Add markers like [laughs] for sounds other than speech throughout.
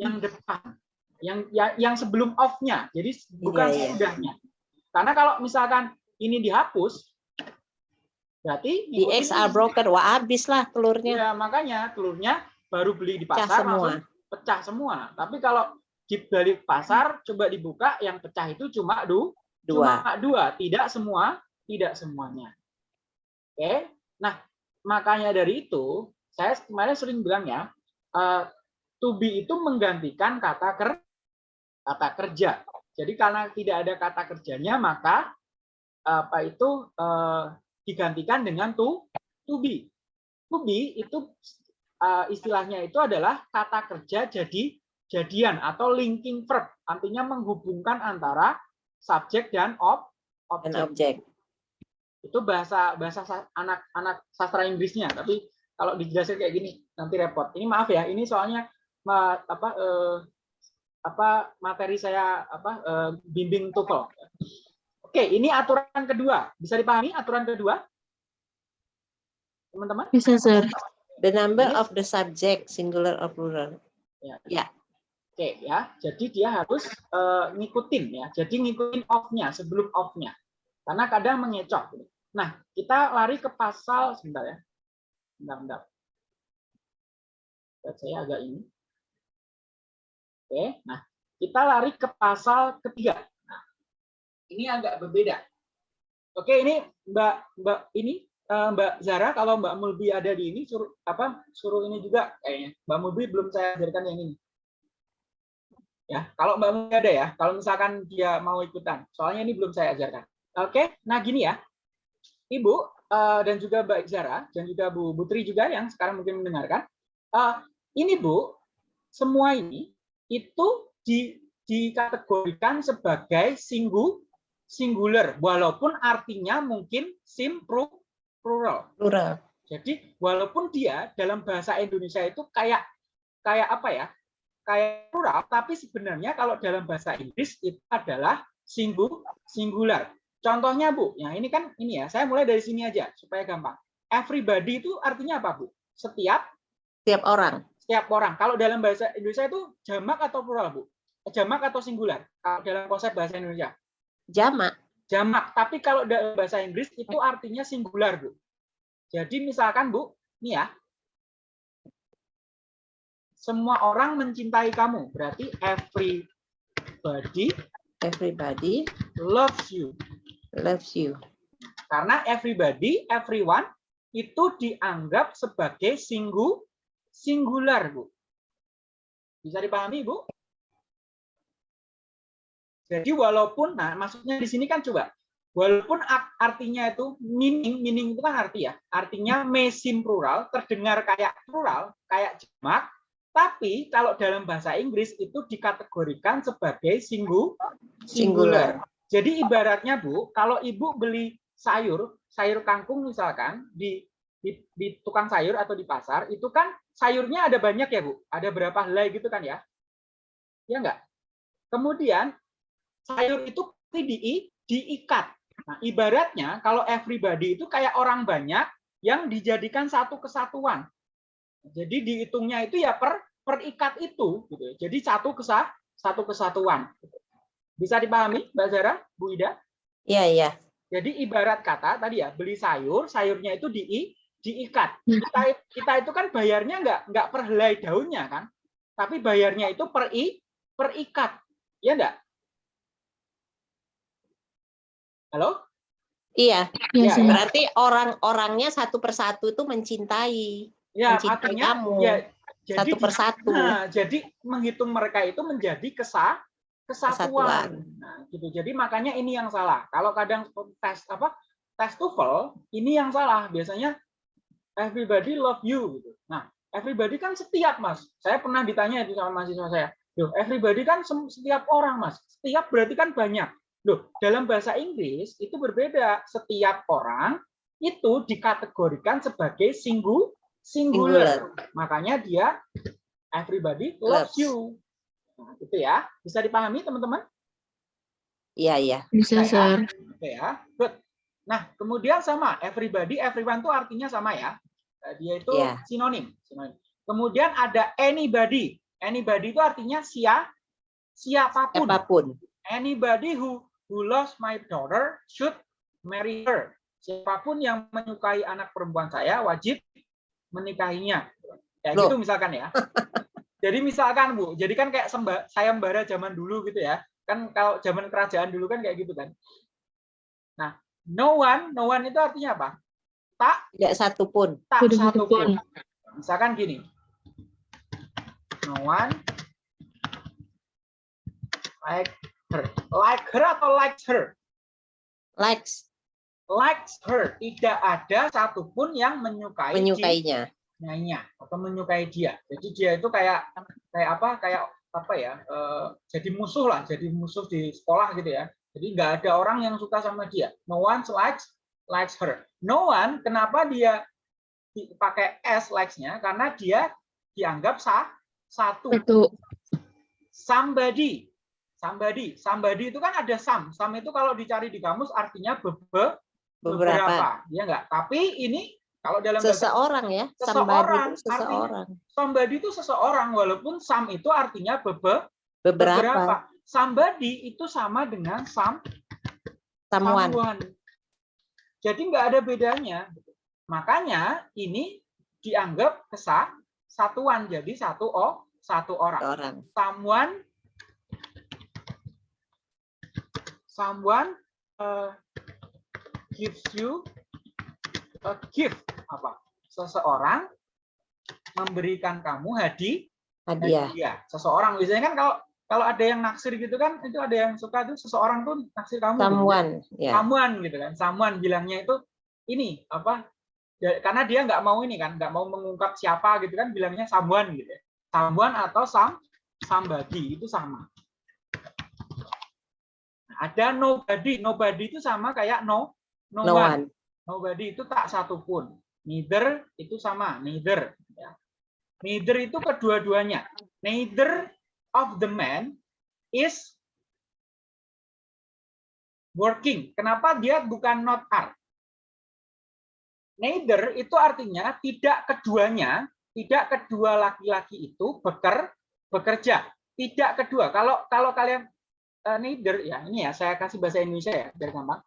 yang depan, yang yang, yang sebelum off-nya. Jadi bukan Iya, iya. sesudahnya. Karena kalau misalkan ini dihapus, berarti The eggs are broken. Wah, habis lah telurnya. Ya, makanya telurnya baru beli di Pecah pasar semua. langsung pecah semua. Tapi kalau di balik pasar coba dibuka yang pecah itu cuma du, Dua. cuma dua, tidak semua, tidak semuanya. Oke. Nah, makanya dari itu saya kemarin sering bilang ya, eh, to be itu menggantikan kata ker kata kerja. Jadi karena tidak ada kata kerjanya maka apa itu eh, digantikan dengan to to be. To be itu eh, istilahnya itu adalah kata kerja jadi jadian atau linking verb, artinya menghubungkan antara subjek dan ob objek. Itu bahasa bahasa sa- anak-anak sastra Inggrisnya. Tapi kalau dijelasin kayak gini nanti repot. Ini maaf ya ini soalnya ma- apa eh, apa materi saya apa eh, bimbing TOEFL. Oke ini aturan kedua. Bisa dipahami aturan kedua? Teman-teman? Bisa, sir. The number Ini- of the subject, singular or plural. oke ya. Jadi dia harus eh, ngikutin ya. Jadi ngikutin off-nya sebelum off-nya. Karena kadang mengecoh nah kita lari ke pasal sebentar ya. Bentar bentar. Saya agak ini oke nah kita lari ke pasal ketiga. Nah, ini agak berbeda. Oke ini mbak mbak ini eh, mbak Zara kalau mbak Mulbi ada di ini suruh apa suruh ini juga kayaknya. Mbak Mulbi belum saya ajarkan yang ini. Ya kalau mbak Mulbi ada ya kalau misalkan dia mau ikutan. Soalnya ini belum saya ajarkan. Oke nah gini ya. Ibu eh, dan juga mbak Zara dan juga Bu Putri juga yang sekarang mungkin mendengarkan. Eh, ini bu semua ini itu di dikategorikan sebagai singgu singular walaupun artinya mungkin sim plural Plural. jadi walaupun dia dalam bahasa Indonesia itu kayak kayak apa ya? Kayak plural, tapi sebenarnya kalau dalam bahasa Inggris itu adalah singgu singular. Contohnya Bu, ya ini kan ini ya, saya mulai dari sini aja supaya gampang. Everybody itu artinya apa Bu? Setiap Tiap orang. Setiap orang. Kalau dalam bahasa Indonesia itu jamak atau plural Bu? Jamak atau singular? Kalau dalam konsep bahasa Indonesia Jamak. jamak. Tapi kalau dalam bahasa Inggris itu artinya singular, Bu. Jadi misalkan, Bu, ini ya. Semua orang mencintai kamu. Berarti everybody Everybody loves you. loves you. Karena everybody, everyone itu dianggap sebagai singgu singular, Bu. Bisa dipahami, Bu? Jadi walaupun, nah maksudnya di sini kan coba, walaupun art- artinya itu meaning, meaning itu kan arti ya, artinya mesim plural, terdengar kayak plural, kayak jamak, tapi kalau dalam bahasa Inggris itu dikategorikan sebagai singgu singular. Jadi ibaratnya Bu, kalau Ibu beli sayur, sayur kangkung misalkan di, di di tukang sayur atau di pasar, itu kan sayurnya ada banyak ya Bu, ada berapa helai gitu kan ya? Ya enggak? Kemudian sayur itu di, diikat. Nah, ibaratnya kalau everybody itu kayak orang banyak yang dijadikan satu kesatuan. Jadi dihitungnya itu ya per perikat itu gitu. ya. Jadi satu kesah satu kesatuan. Bisa dipahami Mbak Zara, Bu Ida? Iya, iya. Jadi ibarat kata tadi ya, beli sayur, sayurnya itu di diikat. Kita, kita itu kan bayarnya nggak nggak per helai daunnya kan, tapi bayarnya itu per i per ikat, ya enggak? Halo? Iya. Ya, sir. Berarti orang-orangnya satu persatu itu mencintai. Ya, Mencintai artinya kamu. ya jadi Satu persatu. Nah, jadi menghitung mereka itu menjadi kesah kesatuan. Kesatuan. Nah, gitu. Jadi makanya ini yang salah. Kalau kadang tes apa tes TOEFL ini yang salah. Biasanya everybody love you gitu. Nah, everybody kan setiap, Mas. Saya pernah ditanya itu sama mahasiswa saya. Loh, everybody kan setiap orang, Mas. Setiap berarti kan banyak. Loh, dalam bahasa Inggris itu berbeda. Setiap orang itu dikategorikan sebagai singgu singular. Makanya dia everybody loves Loves. you. Nah, itu ya. Bisa dipahami teman-teman? Iya, iya. Bisa, Oke ya. sir. Oke ya. Good. Nah, kemudian sama everybody, everyone itu artinya sama ya. Eh, Dia itu Iya. sinonim. sinonim. Kemudian ada anybody. Anybody itu artinya sia siapa pun. Siapa pun. Anybody who who loves my daughter should marry her. Siapa pun yang menyukai anak perempuan saya wajib menikahinya. Ya Loh. gitu misalkan ya. [laughs] Jadi misalkan Bu, jadi kan kayak semba, sayembara zaman dulu gitu ya. Kan kalau zaman kerajaan dulu kan kayak gitu kan. Nah, no one, no one itu artinya apa? Tak, Tidak satu pun. tak Tidak satu satu pun. pun. Misalkan gini. No one like her. Like her atau likes her? Likes likes her. Tidak ada satupun yang menyukai menyukainya. dirinya atau menyukai dia. Jadi dia itu kayak kayak apa? Kayak apa ya? eh, jadi musuh lah, jadi musuh di sekolah gitu ya. Jadi nggak ada orang yang suka sama dia. No one likes likes her. No one. Kenapa dia di- pakai s likes-nya? Karena dia dianggap sah satu. Satu. Somebody. Somebody. Somebody itu kan ada some. Some itu kalau dicari di kamus artinya bebe, Beberapa. ya enggak tapi ini kalau dalam bahasa Seseorang ya. Seseorang, Somebody itu artinya- seseorang. somebody itu seseorang walaupun some itu artinya bebe, Beberapa. beberapa somebody itu sama dengan some Someone. someone jadi nggak ada bedanya. Makanya ini dianggap kesah satuan. Jadi satu oh satu orang. Orang. someone someone uh, gives you a gift. Apa? Seseorang memberikan kamu hadiah Hadiah. hadiah. Seseorang. Biasanya kan kalau kalau ada yang naksir gitu kan itu ada yang suka tuh seseorang tuh naksir kamu gitu. Someone. Ya. Samuan gitu kan samuan bilangnya itu ini apa ya, karena dia nggak mau ini kan nggak mau mengungkap siapa gitu kan bilangnya samuan gitu ya. samuan atau sam somebody itu sama ada nobody nobody itu sama kayak no no, No one. one. nobody itu tak satupun neither itu sama neither ya. neither itu kedua-duanya neither of the man is working. Kenapa dia bukan not are? Neither itu artinya tidak keduanya tidak kedua laki-laki itu beker, bekerja. Tidak kedua. Kalau kalau kalian eh, neither ya ini ya saya kasih bahasa Indonesia ya biar gampang.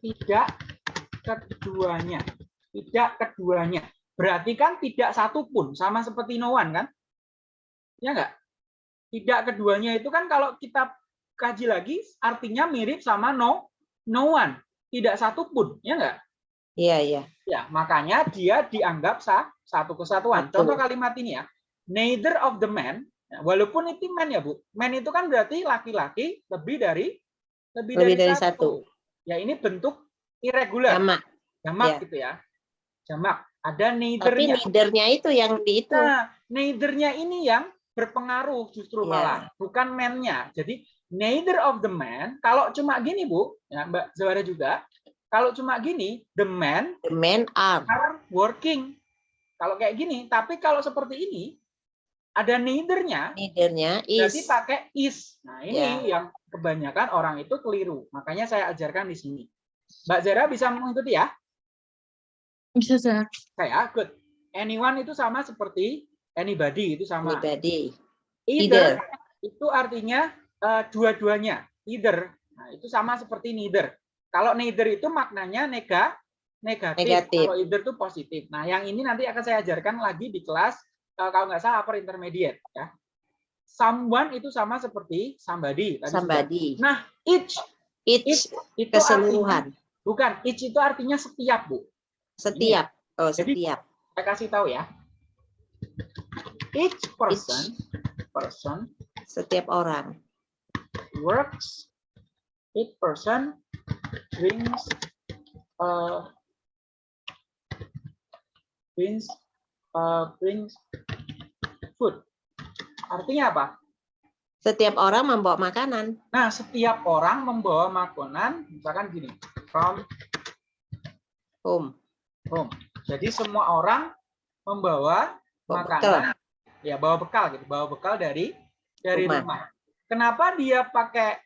Tidak keduanya. Tidak keduanya. Berarti kan tidak satu pun sama seperti no one kan? Ya enggak tidak keduanya itu kan kalau kita kaji lagi artinya mirip sama no no one tidak satu pun ya enggak Iya, iya. ya makanya dia dianggap sah satu kesatuan Betul. contoh kalimat ini ya neither of the men ya, walaupun itu man ya bu man itu kan berarti laki-laki lebih dari lebih, Lebih dari, dari satu. ya ini bentuk irregular Sama. jamak Ya. gitu ya jamak ada Tapi neithernya itu yang di itu. nah neithernya ini yang berpengaruh justru Ya. malah bukan man-nya jadi neither of the man kalau cuma gini bu ya mbak Zawara juga kalau cuma gini the man The men are. are working kalau kayak gini tapi kalau seperti ini ada neithernya berarti is. pakai is nah ini Ya. yang kebanyakan orang itu keliru makanya saya ajarkan di sini mbak Zara bisa mengikuti ya Bisa, Sir. saya good anyone itu sama seperti anybody itu sama Anybody. either, itu artinya eh, dua-duanya either nah, itu sama seperti neither kalau neither itu maknanya nega negatif, Negatif. kalau either itu positif nah yang ini nanti akan saya ajarkan lagi di kelas eh, kalau nggak salah upper intermediate ya someone itu sama seperti somebody tadi sudah. Somebody. nah each Each itu keseluruhan. artinya- bukan each itu artinya setiap bu Setiap. Oh, Jadi- setiap. saya kasih tahu ya each person person Setiap orang. works, each person brings uh, brings uh, brings food. Artinya apa? Setiap orang membawa makanan. Nah, setiap orang membawa makanan, misalkan gini, from Home. home. Jadi semua orang membawa Bawa makanan, ya bawa bekal gitu, bawa bekal dari dari Rumah. rumah. Kenapa dia pakai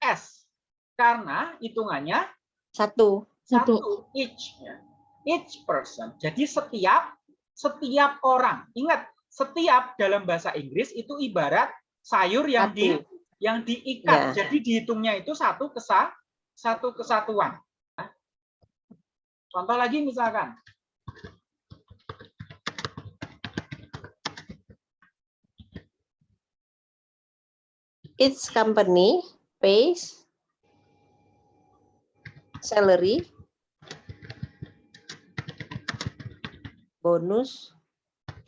S? Karena hitungannya Satu. Satu. satu each ya. each person jadi setiap setiap orang ingat setiap dalam bahasa Inggris itu ibarat sayur yang di Satu. yang diikat. Ya. Jadi dihitungnya itu satu kesa satu kesatuan. Nah, Contoh lagi misalkan Each company pays salary, bonus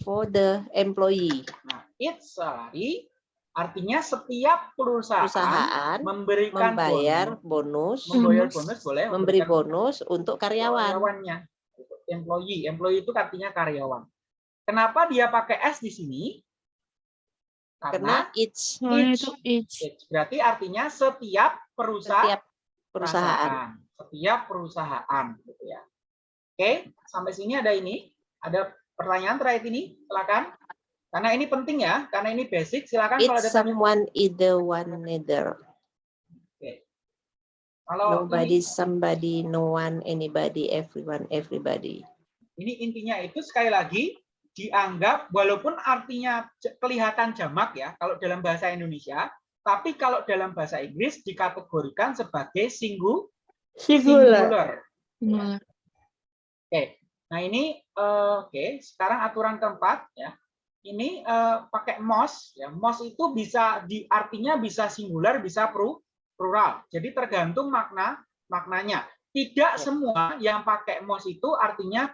for the employee. Nah, each salary artinya setiap perusahaan, Perusahaan memberikan membayar bonus, bonus, membayar Bonus. boleh memberi bonus untuk karyawan. karyawannya. Employee, employee itu artinya karyawan. Kenapa dia pakai S di sini? Karena Karena each Each. itu each. each berarti artinya setiap perusahaan setiap perusahaan. setiap perusahaan gitu ya. Oke, sampai sini ada ini, ada pertanyaan terakhir ini, silakan. Karena ini penting ya, karena ini basic, silakan kalau It's ada tanya. someone either one neither. Kalau Nobody, ini, somebody, no one, anybody, everyone, everybody. ini intinya itu sekali lagi dianggap walaupun artinya kelihatan jamak ya kalau dalam bahasa Indonesia, tapi kalau dalam bahasa Inggris dikategorikan sebagai singgu singular. Singular. Oke, nah ini eh, oke. Sekarang aturan keempat ya. Ini eh, pakai mos ya. Mos itu bisa di artinya bisa singular, bisa plural. Jadi tergantung makna maknanya. Tidak semua yang pakai mos itu artinya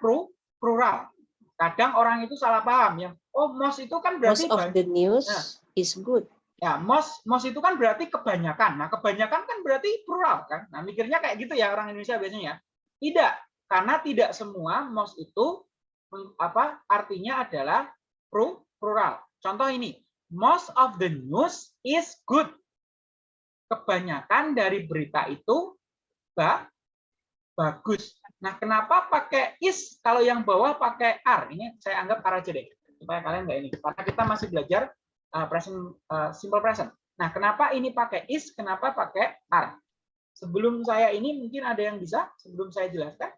plural. Kadang orang itu salah paham ya. Oh, mos itu kan berarti Most of the news Nah. is good. ya mos mos itu kan berarti kebanyakan. Nah, kebanyakan kan berarti plural kan. Nah, mikirnya kayak gitu ya orang Indonesia biasanya. Tidak, karena tidak semua mos itu apa artinya adalah plural. Contoh ini, most of the news is good. Kebanyakan dari berita itu ba- bagus. Nah, kenapa pakai is kalau yang bawah pakai are? Ini saya anggap are aja deh supaya kalian nggak ini. Karena kita masih belajar uh, present uh, simple present. Nah, kenapa ini pakai is? Kenapa pakai are? Sebelum saya ini mungkin ada yang bisa sebelum saya jelaskan.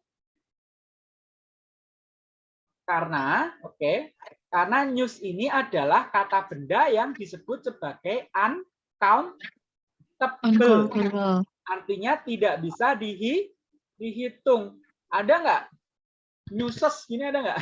Karena, oke, karena news ini adalah kata benda yang disebut sebagai uncountable. Uncountable. Artinya tidak bisa dihi, dihitung. Ada nggak? Newses gini ada nggak?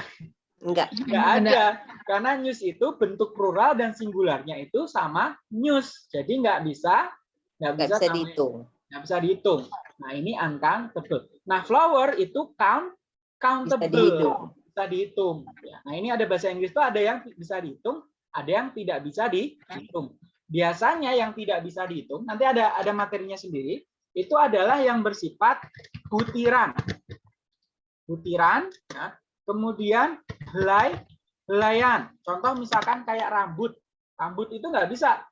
Enggak. Nggak ada. Karena news itu bentuk plural dan singularnya itu sama news. Jadi nggak bisa nggak Enggak bisa bisa dihitung. nggak bisa dihitung. Nah ini uncountable. Nah flower itu count Bisa countable dihitung. bisa dihitung. Ya, Nah ini ada bahasa Inggris itu ada yang bisa dihitung, ada yang tidak bisa dihitung. Biasanya yang tidak bisa dihitung, nanti ada ada materinya sendiri, itu adalah yang bersifat butiran. Butiran, ya. kemudian helai, helaian. Contoh misalkan kayak rambut. Rambut itu nggak bisa.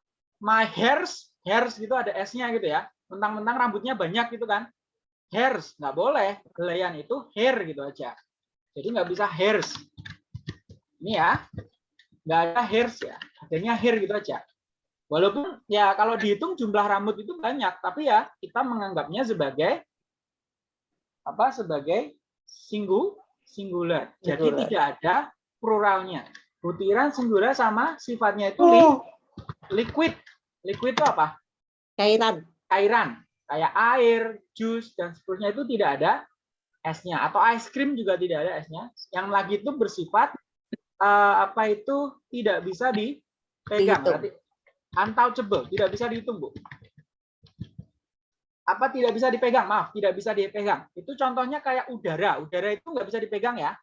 My hairs, hairs gitu ada S-nya gitu ya. Mentang-mentang rambutnya banyak gitu kan. Hairs, nggak boleh. Helaian itu hair gitu aja. Jadi nggak bisa hairs. Ini ya, nggak ada hairs ya, adanya hair gitu aja. Walaupun ya kalau dihitung jumlah rambut itu banyak, tapi ya kita menganggapnya sebagai apa? Sebagai singgu singular. Jadi Singular. tidak ada pluralnya. Butiran singular sama sifatnya itu li- liquid. Liquid itu apa? Cairan. cairan kayak air, jus dan seterusnya itu tidak ada esnya atau ice cream juga tidak ada esnya. Yang lagi itu bersifat eh, apa itu tidak bisa dipegang berarti untouchable, tidak bisa dihitung, Bu. Apa tidak bisa dipegang? Maaf, tidak bisa dipegang. Itu contohnya kayak udara. Udara itu nggak bisa dipegang ya.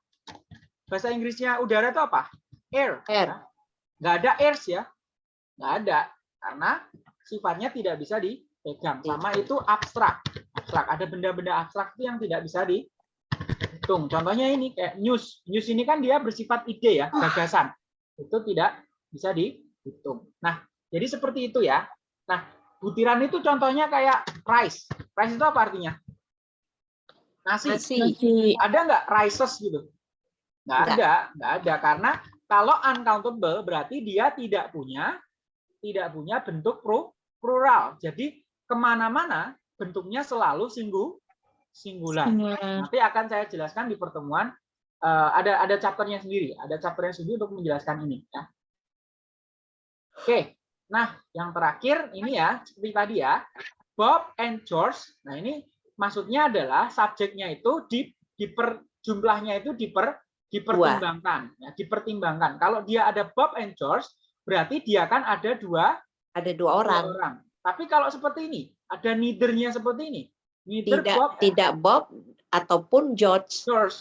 Bahasa Inggrisnya udara itu apa? Air. Air. ya. Nggak ada airs ya. Nggak ada. Karena sifatnya tidak bisa dipegang. Sama itu abstrak. Abstrak. Ada benda-benda abstrak itu yang tidak bisa dihitung. Contohnya ini kayak news. News ini kan dia bersifat ide ya, gagasan. Itu tidak bisa dihitung. Nah, jadi seperti itu ya. Nah, butiran itu contohnya kayak rice. Rice itu apa artinya? Nasi. Nasi. Ada nggak rices gitu? Nggak ada, nggak ada. Karena kalau uncountable berarti dia tidak punya tidak punya bentuk pro- plural. Jadi ke mana-mana bentuknya selalu singgu singular. Singular. Nanti akan saya jelaskan di pertemuan eh, ada ada chapternya sendiri, ada chapternya sendiri untuk menjelaskan ini ya. Oke, nah yang terakhir ini ya seperti tadi ya, Bob and George. Nah ini maksudnya adalah subjeknya itu di diper jumlahnya itu diper dipertimbangkan, ya, dipertimbangkan. Kalau dia ada Bob and George, berarti dia kan ada dua Ada dua dua orang. orang. Tapi kalau seperti ini, ada neither-nya seperti ini. Neither Tidak Bob tidak Bob ataupun George George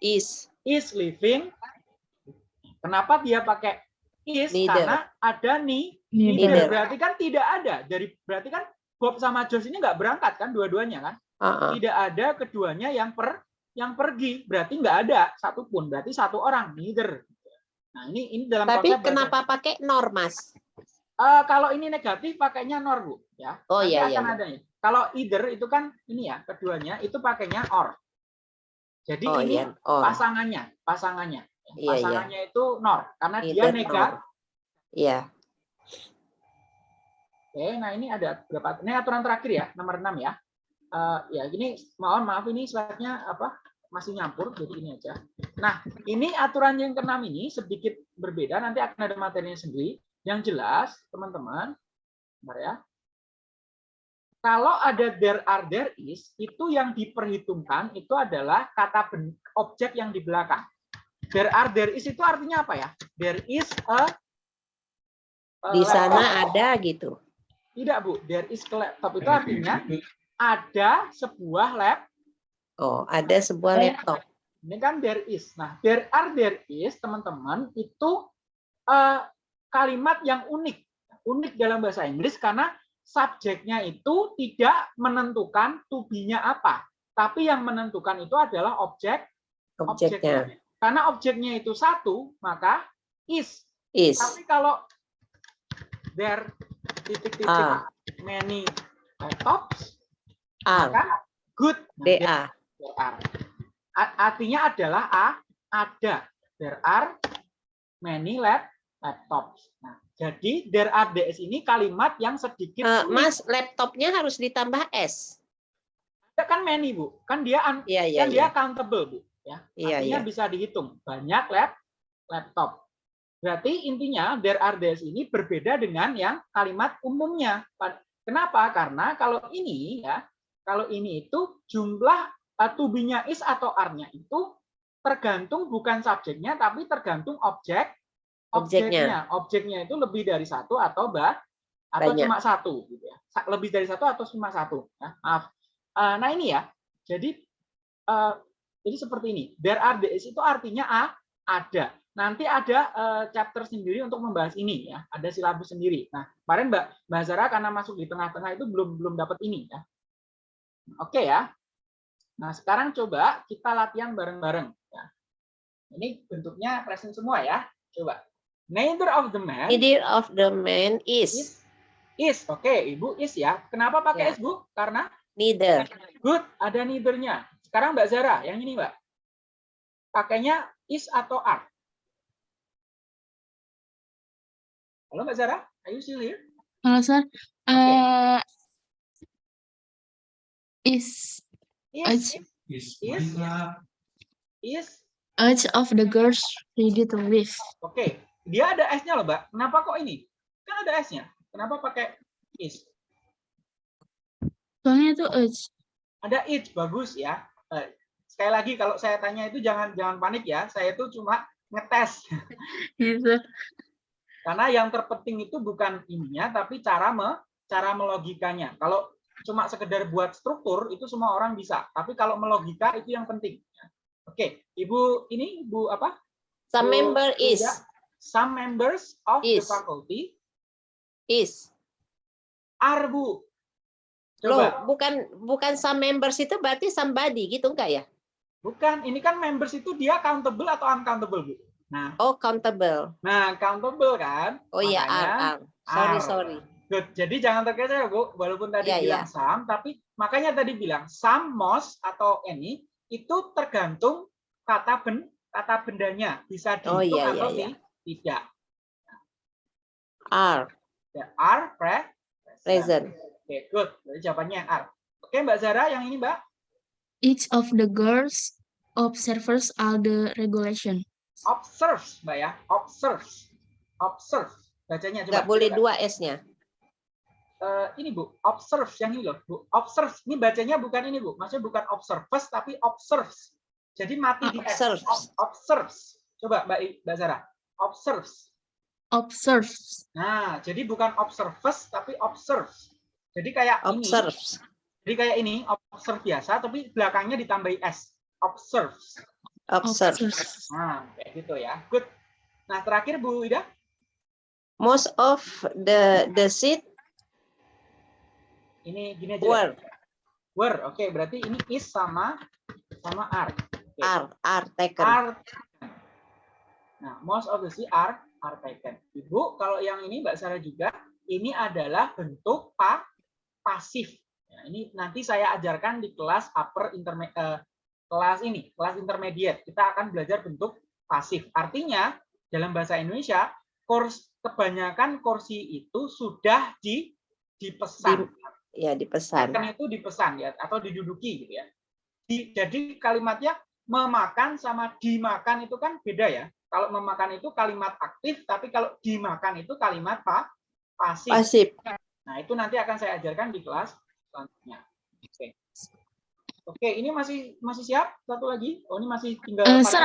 is is living. Kenapa dia pakai is? Neither. Karena ada ni, Neither. Berarti kan tidak ada. Dari berarti kan Bob sama George ini nggak berangkat kan dua-duanya kan? Uh-uh. Tidak ada keduanya yang per yang pergi. Berarti nggak ada satupun. Berarti satu orang neither. Nah ini ini dalam Tapi kenapa pakai nor, Mas? Eh, kalau ini negatif pakainya nor bu ya. Oh, Nanti iya, akan iya. ada ya. Kalau either itu kan ini ya keduanya itu pakainya or. Jadi Oh ini iya, oh. pasangannya, pasangannya. Iya, iya. Pasangannya itu nor karena dia Either nega. Iya. Oke, nah ini ada berapa? Ini aturan terakhir ya, nomor 6 ya. Eh, ya, ini mohon maaf ini slide-nya apa? Masih nyampur, jadi ini aja. Nah, ini aturan yang keenam ini sedikit berbeda, nanti akan ada materinya sendiri. Yang jelas, teman-teman, bentar ya. Kalau ada there are there is, itu yang diperhitungkan itu adalah kata objek yang di belakang. There are there is itu artinya apa ya? There is a, a Di laptop. sana ada gitu. Tidak, Bu. There is a laptop itu artinya ada sebuah lab. Oh, ada sebuah laptop. Ini kan there is. Nah, there are there is, teman-teman, itu eh, kalimat yang unik. Unik dalam bahasa Inggris karena subjeknya itu tidak menentukan to be-nya apa. Tapi yang menentukan itu adalah objek Objeknya Karena objeknya itu satu, maka is. is Tapi kalau there titik-titik Ah. many laptops, are. maka good. Nah, DA. there are. Artinya adalah a ada. There are many lap laptops. Nah, jadi there are DS ini kalimat yang sedikit unik. Mas, laptopnya harus ditambah S. Kan many bu, kan dia Iya, iya, kan dia iya. countable bu, ya. Iya, Artinya iya. bisa dihitung banyak lap laptop. Berarti intinya there are ini berbeda dengan yang kalimat umumnya. Pa- Kenapa? Karena kalau ini ya, kalau ini itu jumlah uh, to be-nya is atau are-nya itu tergantung bukan subjeknya tapi tergantung objek objeknya. Objeknya. Objeknya itu lebih dari satu atau bah atau Banyak. cuma satu gitu ya. Lebih dari satu atau cuma satu. Ya, maaf. Eh, nah ini ya. Jadi eh, jadi seperti ini. There are days itu artinya a ada. Nanti ada eh, chapter sendiri untuk membahas ini ya. Ada silabus sendiri. Nah, kemarin Mbak Mbak Zara karena masuk di tengah-tengah itu belum belum dapat ini ya. Oke ya. Nah, sekarang coba kita latihan bareng-bareng ya. Ini bentuknya present semua ya. Coba. Neither of the men Neither of the man is is is. Oke, Ibu is ya. Kenapa pakai Ya. is, Bu? Karena neither. good ada neither-nya. Sekarang Mbak Zara, yang ini, Mbak. Pakainya is atau are? Halo Mbak Zara, are you still here? Halo, Sir. Eh, is Is, Is. is, is. each of the girls ready to leave? Oke, dia ada S-nya loh, Mbak. Kenapa kok ini? Kan ada S-nya. Kenapa pakai is? Soalnya itu each. Ada it, bagus ya. Eh, Sekali lagi kalau saya tanya itu jangan jangan panik ya. Saya itu cuma ngetes. [laughs] Gitu. Karena yang terpenting itu bukan ininya, tapi cara me, cara melogikanya. Kalau cuma sekedar buat struktur itu semua orang bisa. Tapi kalau melogika itu yang penting. Oke, Ibu ini Ibu apa? Some Bu member is Frida, Some members of the Is. faculty is. are Bu. Loh, Coba, bukan bukan some members itu berarti somebody gitu enggak ya? bukan. Ini kan members itu dia countable atau uncountable Bu. Nah, Oh, countable. nah countable kan? Oh iya, Makanya are, are. Sorry, are. sorry. Good. Jadi jangan terkecoh ya, Bu. Walaupun tadi Iya, bilang some, tapi makanya tadi bilang some, most atau any itu tergantung kata ben kata bendanya bisa Oh, dihitung iya, atau iya, iya. ti- tidak. Are, There are pre present. Oke, good. Jadi jawabannya are. Oke, Mbak Zara yang ini, Mbak. Each of the girls observers all the regulation. Observes, Mbak ya. Observes. Observe. Bacanya coba. Nggak boleh coba. dua S-nya. Eh, ini Bu, observe yang ini loh, Bu. Observe. Ini bacanya bukan ini, Bu. Maksudnya bukan observes tapi observes. Jadi mati di S. Observes. Ob- Observes. Coba Mbak I- Mbak Zara. Observes. Observes. Nah, jadi bukan observes tapi observes. Jadi kayak ini. Observes. Jadi kayak ini, observe biasa tapi belakangnya ditambahi S. Observes. Observes. Nah, kayak gitu ya. Good. Nah, terakhir Bu Ida. Most of the the seat Ini gini aja. were Were. Oke, berarti ini is sama sama are. Oke. are are taken. Are. Nah, most of the sea are are taken. Ibu, kalau yang ini Mbak Sarah juga, ini adalah bentuk pa pasif. Ya, ini nanti saya ajarkan di kelas upper intermediate kelas ini, kelas intermediate. Kita akan belajar bentuk pasif. Artinya dalam bahasa Indonesia, kurs kebanyakan kursi itu sudah di dipesan. Ya dipesan. Kan itu dipesan ya atau diduduki gitu ya. Di- jadi kalimatnya memakan sama dimakan itu kan beda ya. Kalau memakan itu kalimat aktif, tapi kalau dimakan itu kalimat pa, pasif. Pasif. Nah, itu nanti akan saya ajarkan di kelas selanjutnya. Oke. Oke, ini masih masih siap? Satu lagi. Oh, ini masih tinggal Eh, empat- Sir,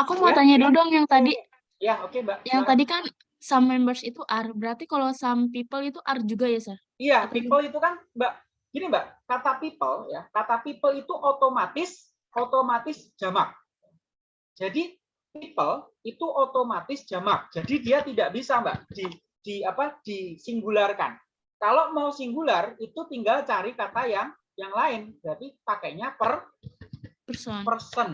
Aku mau Ya, tanya ya. dulu dong yang tadi. Ya, oke, Mbak. Yang tadi kan some members itu are. Berarti kalau some people itu are juga ya, Sir? Iya, people itu kan, Mbak, gini Mbak, kata people ya, kata people itu otomatis otomatis jamak. Jadi people itu otomatis jamak. Jadi dia tidak bisa, Mbak, di di apa? disingularkan. Kalau mau singular itu tinggal cari kata yang yang lain. Berarti pakainya per Person. person.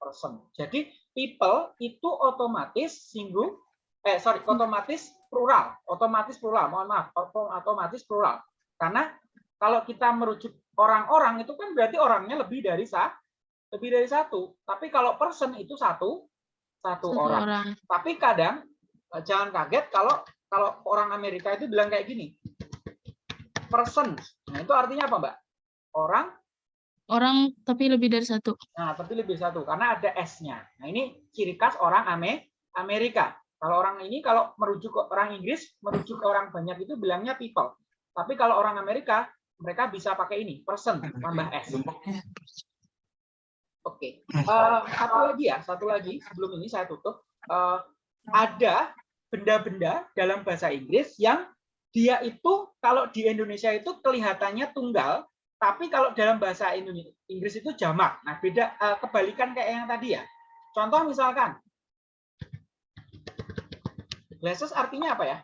Person. Jadi people itu otomatis singgung eh sorry otomatis plural, otomatis plural. Mohon maaf, oto- otomatis plural. Karena kalau kita merujuk orang-orang itu kan berarti orangnya lebih dari sa lebih dari satu. Tapi kalau person itu satu satu Satu orang. orang. Tapi kadang eh, jangan kaget kalau kalau orang Amerika itu bilang kayak gini. Person. Nah, itu artinya apa, Mbak? Orang Orang tapi lebih dari satu. Nah, tapi lebih satu karena ada S-nya. Nah, ini ciri khas orang Ame Amerika. Kalau orang ini kalau merujuk ke orang Inggris, merujuk ke orang banyak itu bilangnya people. Tapi kalau orang Amerika, mereka bisa pakai ini, person tambah S. Oke. Eh, satu lagi ya, satu lagi sebelum ini saya tutup. Eh, ada benda-benda dalam bahasa Inggris yang dia itu kalau di Indonesia itu kelihatannya tunggal, tapi kalau dalam bahasa Indonesia Inggris itu jamak. Nah, beda eh, kebalikan kayak yang tadi ya. Contoh misalkan glasses artinya apa ya?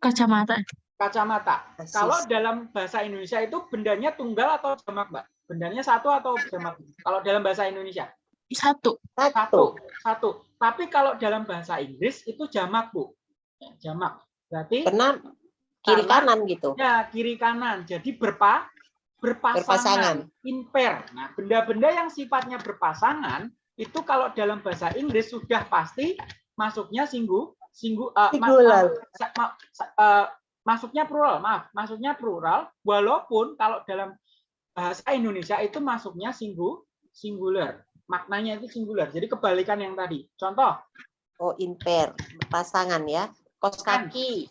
Kacamata. Kacamata. Persis. Kalau dalam bahasa Indonesia itu bendanya tunggal atau jamak, Mbak? Bendanya satu atau jamak? Kalau dalam bahasa Indonesia. Satu. satu, satu. Tapi kalau dalam bahasa Inggris itu jamak, Bu. Ya, jamak. Berarti Karena kiri Karena- kanan gitu. Ya, kiri kanan. Jadi berpa berpasangan, Berpasangan. impair. Nah, benda-benda yang sifatnya berpasangan itu kalau dalam bahasa Inggris sudah pasti masuknya singgu singgu eh, ma- Singular. ma- sa- ma- eh, masuknya plural, maaf, masuknya plural walaupun kalau dalam bahasa Indonesia itu masuknya singgu singular. Maknanya itu singular. Jadi kebalikan yang tadi. Contoh, Oh, impair. Pasangan ya. Kos kaki.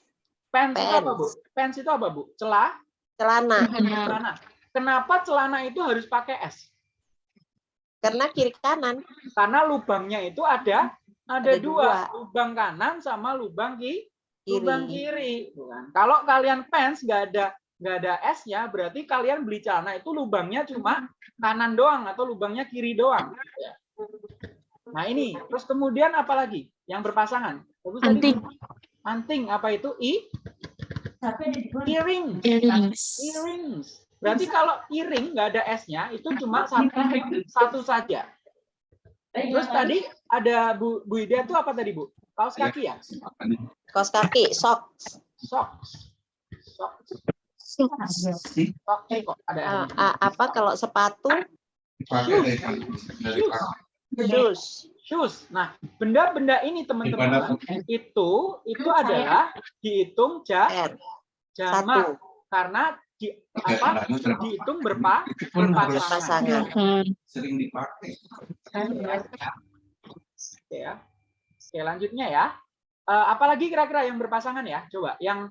pants itu apa, Bu? Pants. Itu apa, Bu? Celah Celana. Celana. Kenapa celana itu harus pakai S? Karena kiri kanan. Karena lubangnya itu ada ada, Ada dua, dua. lubang kanan sama lubang ki, Kiri. lubang kiri. Bukan. Kalau kalian pants nggak ada nggak ada S-nya, berarti kalian beli celana itu lubangnya cuma kanan doang atau lubangnya kiri doang. Ya. Nah ini, terus kemudian apa lagi yang berpasangan? Tadi, Anting. Bu. Anting apa itu? I earring. Earrings. Earrings. Berarti kalau earring nggak ada S-nya, itu cuma satu, satu saja. Terus tadi ada Bu, Bu Ida itu apa tadi Bu? Kaos kaki ya? Kos kaki. Socks. Socks. Socks. Ah, apa kalau sepatu? Shoes. Shoes. Shoes. Nah, benda-benda ini teman-teman itu itu adalah dihitung ja, R. jamak karena di apa dihitung berpa berpasangan. Pasangan. sering dipakai. Oke ya. Oke, lanjutnya ya. Eh, apalagi kira-kira yang berpasangan ya? Coba yang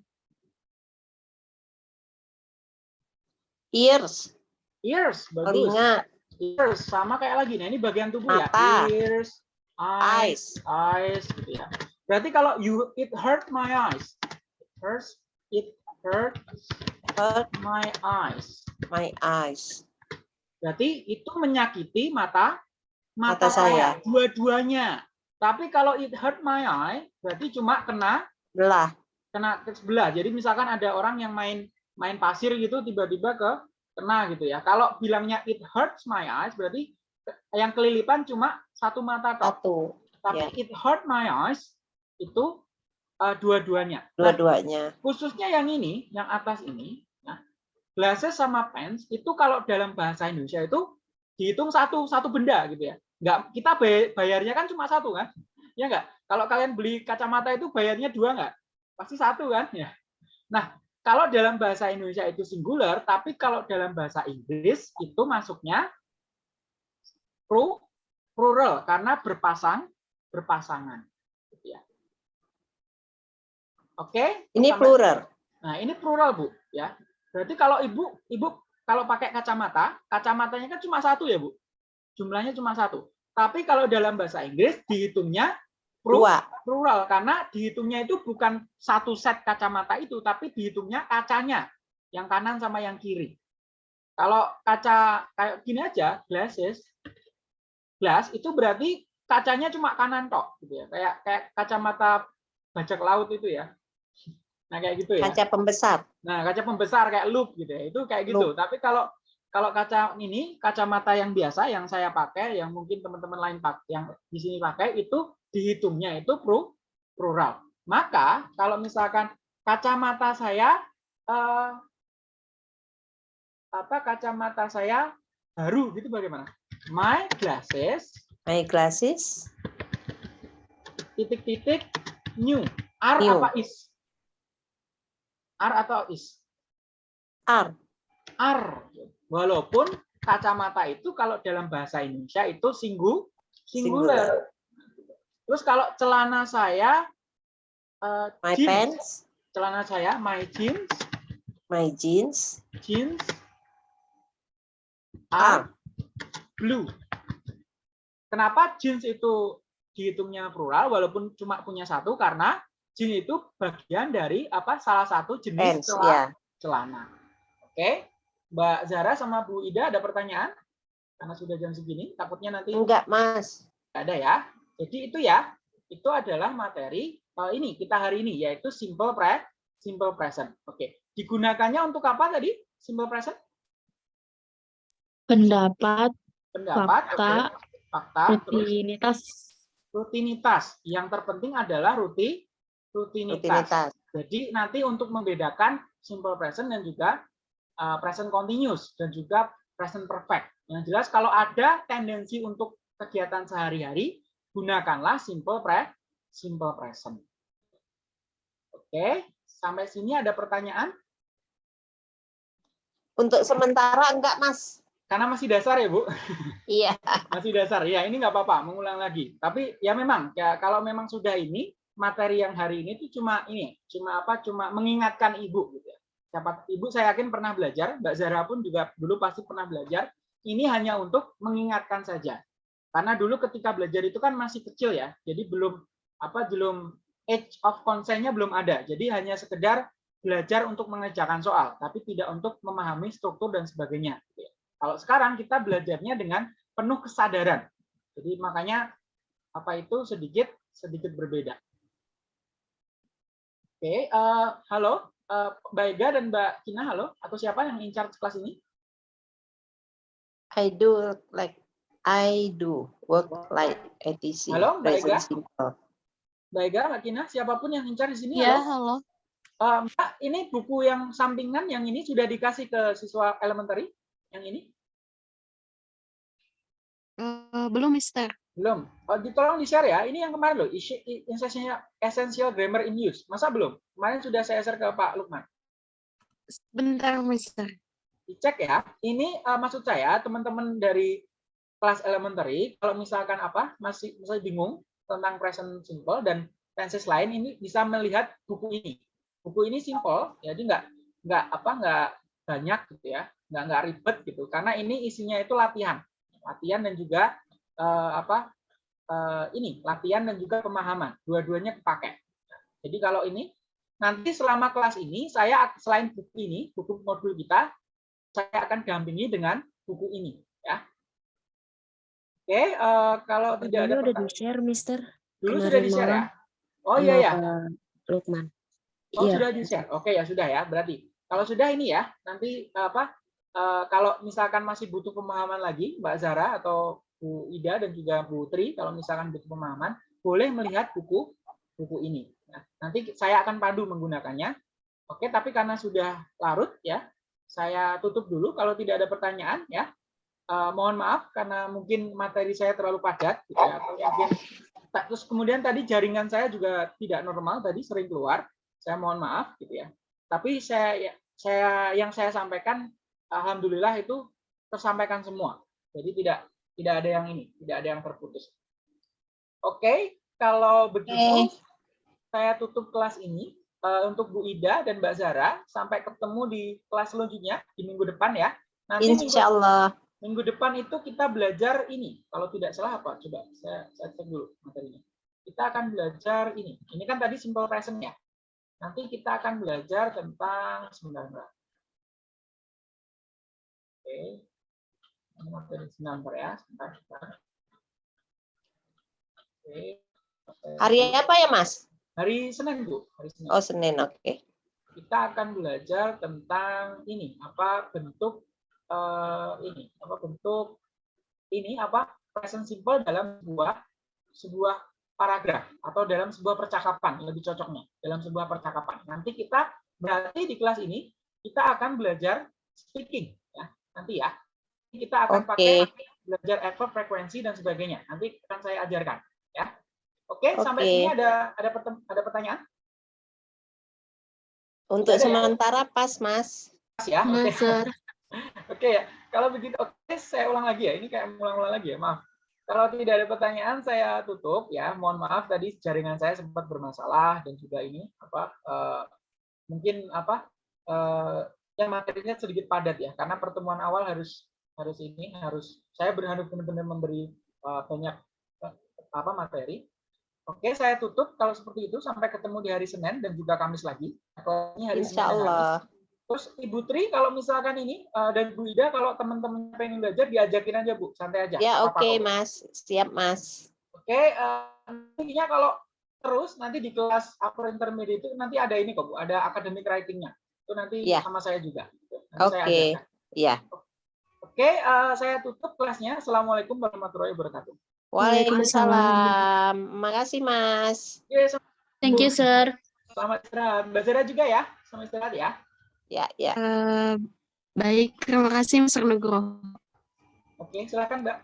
Ears, ears bagus. telinga, Ears sama kayak lagi. Nah, ini bagian tubuh Mata. ya. Ears, eyes, eyes, eyes gitu ya. Berarti kalau you it hurt my eyes. It hurts it hurt hurt my eyes. my eyes. Berarti itu menyakiti mata mata, Mata saya. saya dua-duanya. Tapi kalau it hurt my eye berarti cuma kena Belah, kena ke sebelah. Jadi misalkan ada orang yang main main pasir gitu tiba-tiba ke kena gitu ya. Kalau bilangnya it hurts my eyes berarti yang kelilipan cuma satu mata tok. satu, Tapi ya. it hurt my eyes itu uh, dua-duanya. Nah, dua-duanya. khususnya yang ini, yang atas ini, nah, glasses sama pens itu kalau dalam bahasa Indonesia itu dihitung satu satu benda gitu ya. Nggak kita bay- bayarnya kan cuma satu kan? Ya nggak? Kalau kalian beli kacamata itu bayarnya dua nggak? Pasti satu kan? Ya. Nah, kalau dalam bahasa Indonesia itu singular, tapi kalau dalam bahasa Inggris itu masuknya plural karena berpasang berpasangan. Gitu ya. Oke? Ini Sampai- plural. Nah, ini plural, Bu, ya. Berarti kalau Ibu Ibu kalau pakai kacamata, kacamatanya kan cuma satu ya, Bu. Jumlahnya cuma satu. Tapi kalau dalam bahasa Inggris dihitungnya Dua, plural karena dihitungnya itu bukan satu set kacamata itu, tapi dihitungnya kacanya, yang kanan sama yang kiri. Kalau kaca kayak gini aja, glasses, glass itu berarti kacanya cuma kanan tok, gitu ya. Kayak kayak kacamata bajak laut itu ya. Nah kayak gitu ya. kaca pembesar. Nah, kaca pembesar kayak loop gitu ya. Itu kayak gitu. Tapi kalau kalau kaca ini kacamata yang biasa yang saya pakai, yang mungkin teman-teman lain pakai, yang di sini pakai itu dihitungnya itu plural. Maka kalau misalkan kacamata saya eh, apa kacamata saya baru gitu bagaimana? My glasses My glasses, titik-titik new. R New. apa is? R atau is? R, R. Walaupun kacamata itu kalau dalam bahasa Indonesia itu singgu, singular. Terus kalau celana saya, eh, my jeans. pants, celana saya, my jeans, my jeans, jeans R. are blue. Kenapa jeans itu dihitungnya plural walaupun cuma punya satu? Karena jeans itu bagian dari apa? Salah satu jenis pants, celana. ya. celana. Oke, Mbak Zara sama Bu Ida ada pertanyaan? Karena sudah jam segini, takutnya nanti Enggak, Mas. nggak ada ya. Jadi itu ya, itu adalah materi eh, ini kita hari ini yaitu simple pre simple present. Oke, digunakannya untuk apa tadi? Simple present? Pendapat, Pendapat, Fakta, oke. fakta, terus rutinitas. rutinitas. Yang terpenting adalah ruti rutinitas. Rutinitas. Jadi nanti untuk membedakan simple present dan juga uh, present continuous dan juga present perfect. Yang jelas kalau ada tendensi untuk kegiatan sehari-hari, gunakanlah simple pre simple present. Oke, sampai sini ada pertanyaan? Untuk sementara enggak, Mas. Karena masih dasar ya, Bu. [laughs] Iya. Masih dasar. Ya, ini nggak apa-apa, mengulang lagi. Tapi ya memang ya kalau memang sudah ini materi yang hari ini itu cuma ini, cuma apa? Cuma mengingatkan Ibu gitu ya. Siapa Ibu saya yakin pernah belajar, Mbak Zara pun juga dulu pasti pernah belajar. Ini hanya untuk mengingatkan saja. Karena dulu ketika belajar itu kan masih kecil ya. Jadi belum apa belum age of consent-nya belum ada. Jadi hanya sekedar belajar untuk mengerjakan soal, tapi tidak untuk memahami struktur dan sebagainya. Kalau sekarang kita belajarnya dengan penuh kesadaran. Jadi makanya apa itu sedikit sedikit berbeda. Oke, eh, halo eh, Mbak Ega dan Mbak Kina, halo. Atau siapa yang in charge kelas ini? I do like I do work like ATC. Halo, Mbak Ega? simple. Mbak Ega, Mbak Kina, siapa pun yang in charge di sini, Ya, halo. halo. Eh, Mbak, ini buku yang sampingan yang ini sudah dikasih ke siswa elementary? Yang ini? Eh, belum, Mister. Belum. Oh, ditolong di-share ya. Ini yang kemarin loh, i- essential, grammar in use. Masa belum? Kemarin sudah saya share ke Pak Lukman. Bentar, Mister. dicek ya. Ini eh, maksud saya teman-teman dari kelas elementary kalau misalkan apa masih masih bingung tentang present simple dan tenses lain ini bisa melihat buku ini. Buku ini simple, jadi nggak nggak apa nggak banyak gitu ya, nggak nggak ribet gitu. Karena ini isinya itu latihan, latihan dan juga eh, apa eh, ini latihan dan juga pemahaman. Dua-duanya kepakai. Jadi kalau ini nanti selama kelas ini saya selain buku ini, buku modul kita, saya akan dampingi dengan buku ini ya. Oke, eh, kalau tidak ada Ini udah pertanyaan- di-share, Mister. dulu kemarin sudah di-share ya. Oh iya ya. Lukman. Oh Iya. sudah di-share. Oke ya sudah ya. Berarti kalau sudah ini ya, nanti apa eh, kalau misalkan masih butuh pemahaman lagi Mbak Zara atau Bu Ida dan juga Bu Tri kalau misalkan butuh pemahaman, boleh melihat buku buku ini. Nah, nanti saya akan pandu menggunakannya. Oke, tapi karena sudah larut ya, saya tutup dulu kalau tidak ada pertanyaan ya. Eh, mohon maaf karena mungkin materi saya terlalu padat gitu ya, atau mungkin terus kemudian tadi jaringan saya juga tidak normal tadi sering keluar saya mohon maaf gitu ya tapi saya saya yang saya sampaikan alhamdulillah itu tersampaikan semua jadi tidak tidak ada yang ini tidak ada yang terputus oke kalau begitu saya tutup kelas ini eh, untuk Bu Ida dan Mbak Zara sampai ketemu di kelas selanjutnya di minggu depan ya nanti minggu- Insya Allah. Minggu depan itu kita belajar ini. Kalau tidak salah apa? Coba saya, saya cek dulu materinya. Kita akan belajar ini. Ini kan tadi simple present ya. Nanti kita akan belajar tentang sebentar. Mbak. Oke. Ini sebentar ya. Sebentar, sebentar. Oke. Hari apa ya, Mas? Hari Senin, Bu. Hari Senin. Oh, Senin, oke. kita akan belajar tentang ini apa bentuk eh, ini apa bentuk ini apa present simple dalam sebuah sebuah paragraf atau dalam sebuah percakapan lebih cocoknya dalam sebuah percakapan nanti kita berarti di kelas ini kita akan belajar speaking ya nanti ya kita akan pakai Oke. belajar adverb frekuensi dan sebagainya nanti akan saya ajarkan ya oke sampai Oke. sini ada ada pertem- ada pertanyaan Untuk Ada ya? sementara pas, Mas. ya oke Mister. [laughs] Oke ya, kalau begitu oke saya ulang lagi ya. Ini kayak ulang-ulang lagi ya, maaf. Kalau tidak ada pertanyaan saya tutup ya. Mohon maaf tadi jaringan saya sempat bermasalah dan juga ini apa eh, mungkin apa eh yang materinya sedikit padat ya karena pertemuan awal harus harus ini harus saya berharap benar-benar memberi eh, banyak eh, apa materi. Oke, saya tutup kalau seperti itu sampai ketemu di hari Senin dan juga Kamis lagi. Ini hari Senin Insya Kamis. Allah. Terus Ibu Tri kalau misalkan ini eh, dan Bu Ida kalau teman-teman pengen belajar diajakin aja Bu, santai aja. Ya, oke, kok. Mas. Siap, Mas. Oke, eh, nantinya kalau terus nanti di kelas upper intermediate itu nanti ada ini kok Bu, ada academic writing-nya. Itu nanti Ya. sama saya juga. Oke. ajarkan. Ya. Oke, eh, saya tutup kelasnya. Assalamualaikum warahmatullahi wabarakatuh. Waalaikumsalam. Makasih, Mas. Oke, selamat- Thank you, Sir. selamat istirahat. Mbak Zara juga ya. Selamat istirahat ya. Ya, ya. Eh, baik, terima kasih, Mister Nugroho. Oke, silakan Mbak.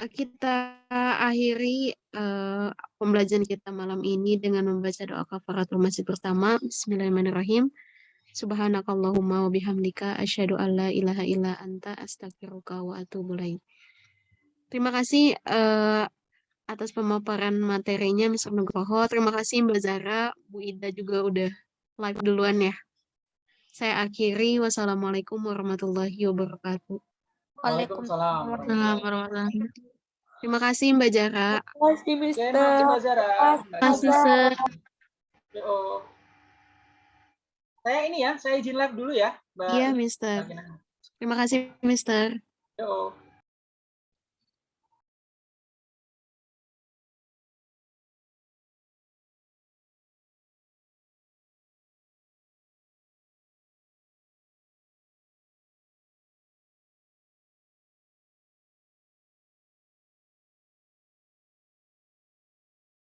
Eh, Kita akhiri eh, pembelajaran kita malam ini dengan membaca doa kafaratul masjid pertama. Bismillahirrahmanirrahim. Subhanakallahumma wa bihamdika asyhadu an la ilaha illa anta astaghfiruka wa atubu ilaik. Terima kasih eh, atas pemaparan materinya Mr. Nugroho. Terima kasih Mbak Zara, Bu Ida juga udah live duluan ya. Saya akhiri. Wassalamualaikum warahmatullahi wabarakatuh. Waalaikumsalam. Warahmatullahi wabarakatuh. Terima kasih Mbak Zara. Terima kasih, Oke, Mister. makasih Mbak Zara. Terima kasih. Saya ini ya, saya izin live dulu ya, Mbak. Iya, Mister. Terima kasih, Mister. Yo.